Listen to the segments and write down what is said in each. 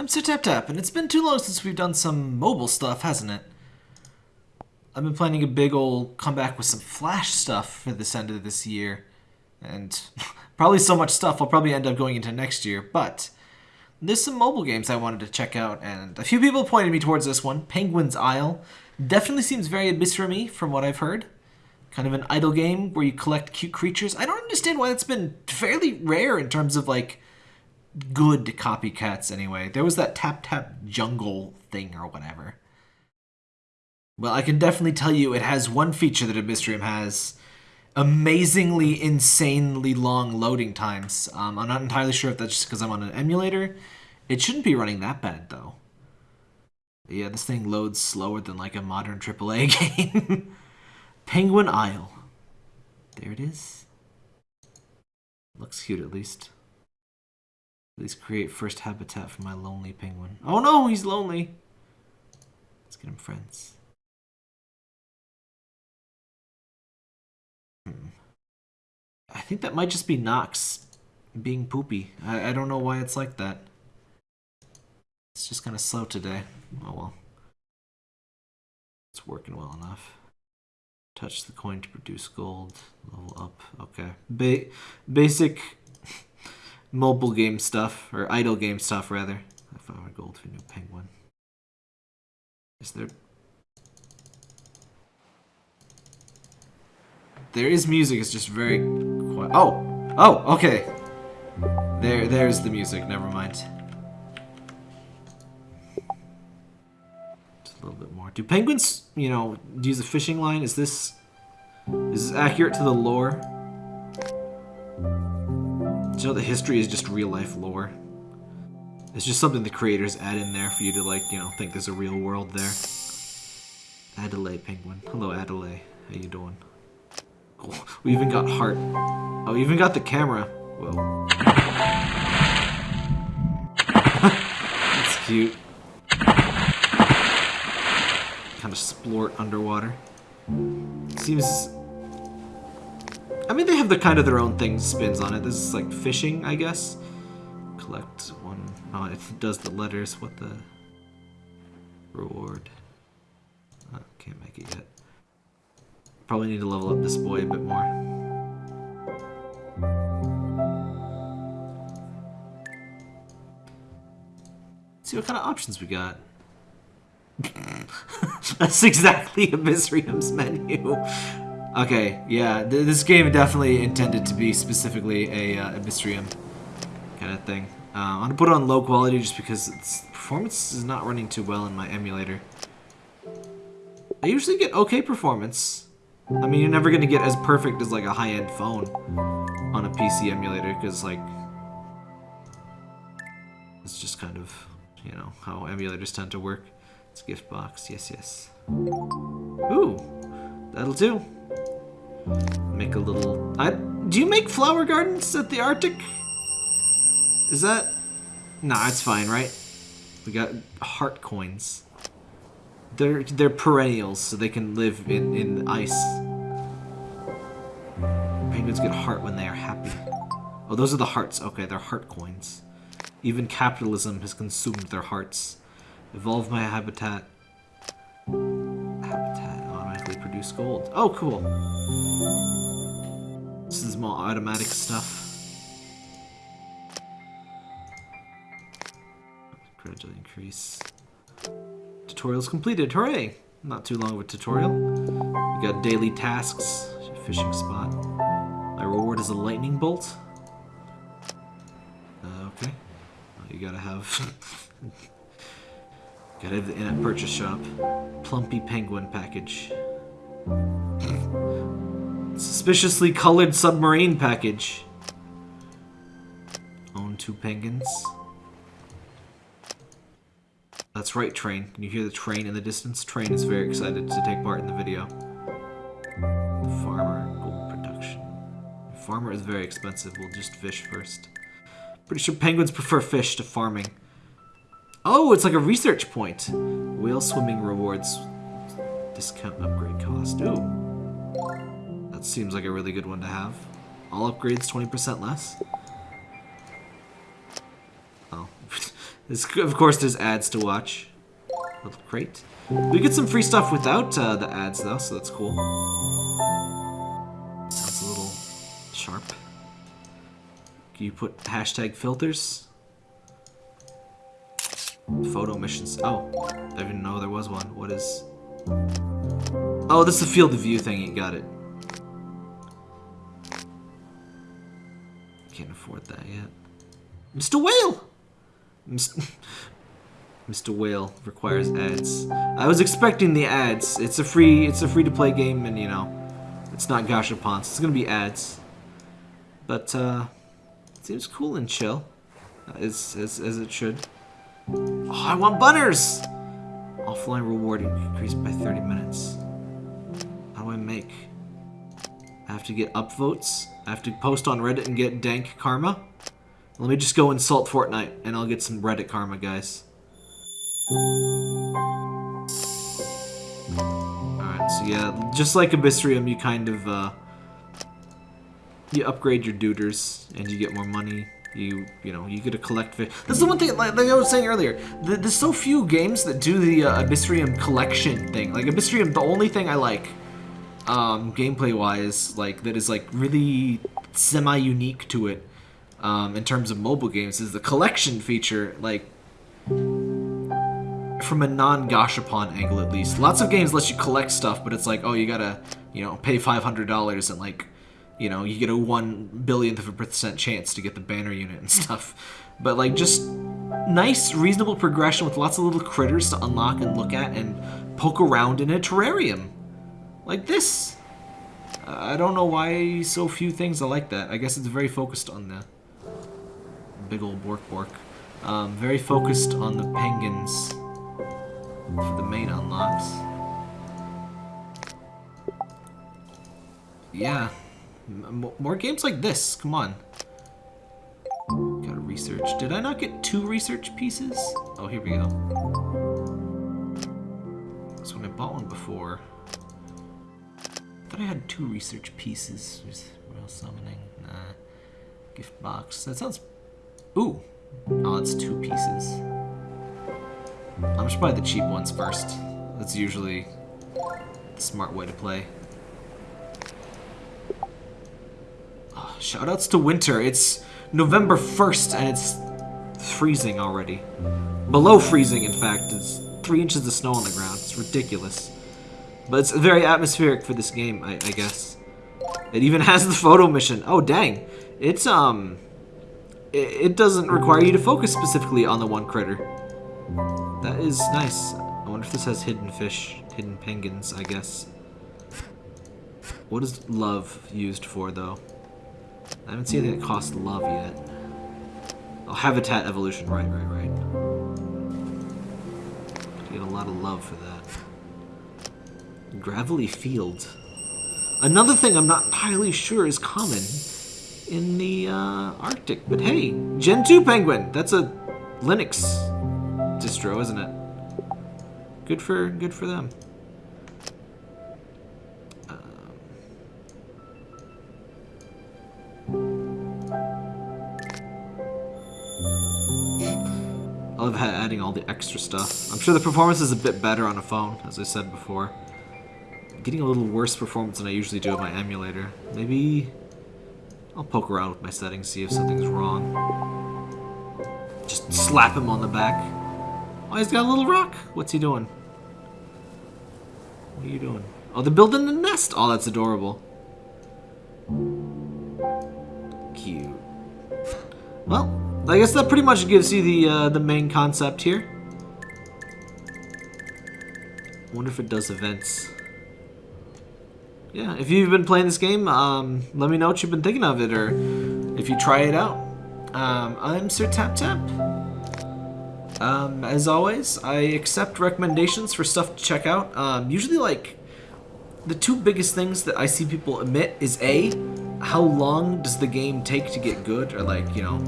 I'm Sir Tap and it's been too long since we've done some mobile stuff, hasn't it? I've been planning a big old comeback with some Flash stuff for this end of this year. And probably so much stuff I'll probably end up going into next year, but there's some mobile games I wanted to check out, and a few people pointed me towards this one, Penguin's Isle. Definitely seems very Abyssrium-y from what I've heard. Kind of an idle game where you collect cute creatures. I don't understand why it's been fairly rare in terms of like good copycats anyway. There was that Tap Tap Jungle thing or whatever. Well, I can definitely tell you it has one feature that Abyssrium has. Amazingly, insanely long loading times. Um, I'm not entirely sure if that's just because I'm on an emulator. It shouldn't be running that bad, though. Yeah, this thing loads slower than like a modern AAA game. Penguin Isle. There it is. Looks cute at least. Please create first habitat for my lonely penguin. Oh no, he's lonely. Let's get him friends. Hmm. I think that might just be Nox being poopy. I, I don't know why it's like that. It's just kind of slow today. Oh well. It's working well enough. Touch the coin to produce gold. Level up. Okay. Ba basic mobile game stuff, or idle game stuff rather. I found my gold for new penguin. Is there... There is music, it's just very quiet. Oh! Oh, okay. There, there's the music, never mind. Just a little bit more. Do penguins, you know, use a fishing line? Is this... Is this accurate to the lore? You know the history is just real life lore? It's just something the creators add in there for you to like, you know, think there's a real world there. Adelaide Penguin. Hello Adelaide. How you doing? Cool. We even got heart. Oh, we even got the camera. Whoa. That's cute. Kind of splort underwater. Seems I mean, they have the kind of their own things spins on it. This is like fishing, I guess. Collect one. Oh, it does the letters. What the reward? Oh, can't make it yet. Probably need to level up this boy a bit more. See what kind of options we got. That's exactly Abyssrium's menu. Okay, yeah, th this game definitely intended to be specifically a uh, Abyssrium kind of thing. Uh, I'm gonna put it on low quality just because its performance is not running too well in my emulator. I usually get okay performance. I mean, you're never gonna get as perfect as like a high-end phone on a PC emulator because like it's just kind of you know how emulators tend to work. It's gift box, yes, yes. Ooh, that'll do. Make a little... I, do you make flower gardens at the Arctic? Is that... Nah, it's fine, right? We got heart coins. They're they're perennials, so they can live in, in ice. Penguins get heart when they are happy. Oh, those are the hearts. Okay, they're heart coins. Even capitalism has consumed their hearts. Evolve my habitat produce gold. Oh, cool. This is more automatic stuff. Gradually increase. Tutorial's completed. Hooray! Not too long of a tutorial. We got daily tasks. Fishing spot. My reward is a lightning bolt. Uh, okay. you gotta have... gotta have the in-app purchase shop. Plumpy penguin package. Suspiciously colored submarine package. Own two penguins. That's right, Train. Can you hear the train in the distance? Train is very excited to take part in the video. The farmer, gold production. The farmer is very expensive. We'll just fish first. Pretty sure penguins prefer fish to farming. Oh, it's like a research point. Whale swimming rewards Discount upgrade cost. Ooh. That seems like a really good one to have. All upgrades 20% less. Oh. This, of course, there's ads to watch. Little crate. We get some free stuff without uh, the ads, though, so that's cool. Sounds a little sharp. Can you put hashtag filters? Photo missions. Oh, I didn't know there was one. What is... Oh, this is a field of view thing. You got it. Can't afford that yet. Mr. Whale! Mr. Whale requires ads. I was expecting the ads. It's a free it's a free to play game and you know it's not Gashapon, so it's gonna be ads. But uh it seems cool and chill. As as as it should. Oh, I want butters! Offline reward increased by 30 minutes. How do I make? I have to get upvotes. I have to post on Reddit and get dank karma. Let me just go insult Fortnite and I'll get some Reddit karma, guys. Alright, so yeah, just like Abyssrium, you kind of, uh, you upgrade your duders and you get more money. You, you know, you get to collect fish. That's the one thing, like, like I was saying earlier, th there's so few games that do the uh, Abyssrium collection thing. Like, Abyssrium, the only thing I like, um, gameplay-wise, like, that is, like, really semi-unique to it, um, in terms of mobile games, is the collection feature, like, from a non-Gashapon angle at least. Lots of games let you collect stuff, but it's like, oh, you gotta, you know, pay $500 and, like, you know, you get a one billionth of a percent chance to get the banner unit and stuff. But like just nice, reasonable progression with lots of little critters to unlock and look at and poke around in a terrarium. Like this. I don't know why so few things are like that. I guess it's very focused on the big old Bork Bork. Um, very focused on the penguins for the main unlocks. Yeah, more games like this, come on. Gotta research. Did I not get two research pieces? Oh, here we go. So when I bought one before, I thought I had two research pieces. There's real summoning. Nah. Gift box. That sounds... Ooh. Oh, it's two pieces. I'm just buy the cheap ones first. That's usually the smart way to play. Shoutouts to winter. It's November 1st and it's freezing already. Below freezing, in fact. It's three inches of snow on the ground. It's ridiculous. But it's very atmospheric for this game, I, I guess. It even has the photo mission. Oh, dang. It's, um... It, it doesn't require you to focus specifically on the one critter. That is nice. I wonder if this has hidden fish. Hidden penguins, I guess. What is love used for, though? I haven't seen anything that costs love yet. Oh, habitat evolution. Right, right, right. Get a lot of love for that. Gravelly field. Another thing I'm not entirely sure is common in the uh, Arctic. But hey, Gentoo Penguin. That's a Linux distro, isn't it? Good for good for them. Love adding all the extra stuff. I'm sure the performance is a bit better on a phone, as I said before. getting a little worse performance than I usually do with my emulator. Maybe I'll poke around with my settings, see if something's wrong. Just slap him on the back. Oh, he's got a little rock. What's he doing? What are you doing? Oh, they're building a nest. Oh, that's adorable. Cute. Well, I guess that pretty much gives you the uh, the main concept here. Wonder if it does events. Yeah, if you've been playing this game, um, let me know what you've been thinking of it, or if you try it out. Um, I'm Sir Tap Tap. Um, as always, I accept recommendations for stuff to check out. Um, usually, like, the two biggest things that I see people admit is A, how long does the game take to get good, or like, you know,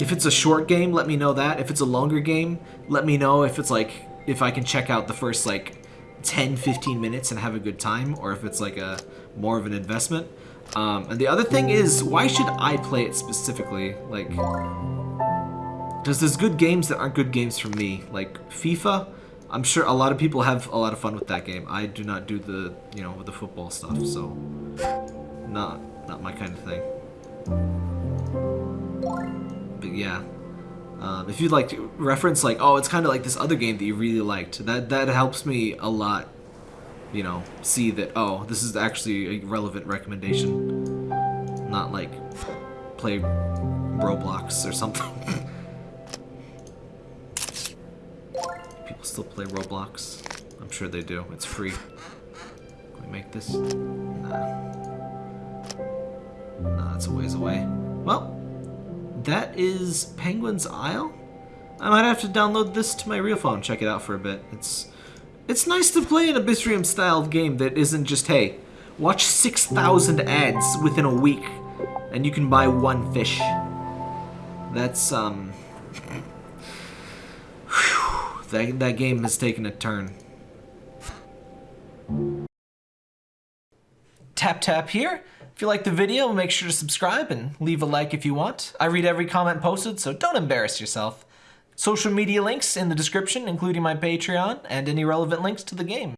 if it's a short game, let me know that. If it's a longer game, let me know if it's like, if I can check out the first like 10, 15 minutes and have a good time, or if it's like a more of an investment. Um, and the other thing is, why should I play it specifically? Like, Because there's good games that aren't good games for me. Like FIFA, I'm sure a lot of people have a lot of fun with that game. I do not do the, you know, the football stuff, so not not my kind of thing. But yeah, um, if you'd like to reference like, oh, it's kind of like this other game that you really liked, that that helps me a lot. You know, see that oh, this is actually a relevant recommendation, not like play Roblox or something. People still play Roblox. I'm sure they do. It's free. Can we make this? Nah. Nah, it's a ways away. Well, that is Penguin's Isle. I might have to download this to my real phone, check it out for a bit. It's it's nice to play an Abyssrium styled game that isn't just, hey, watch 6,000 ads within a week and you can buy one fish. That's, um... Whew, that, that game has taken a turn. Tap tap here. If you like the video, make sure to subscribe and leave a like if you want. I read every comment posted, so don't embarrass yourself. Social media links in the description, including my Patreon and any relevant links to the game.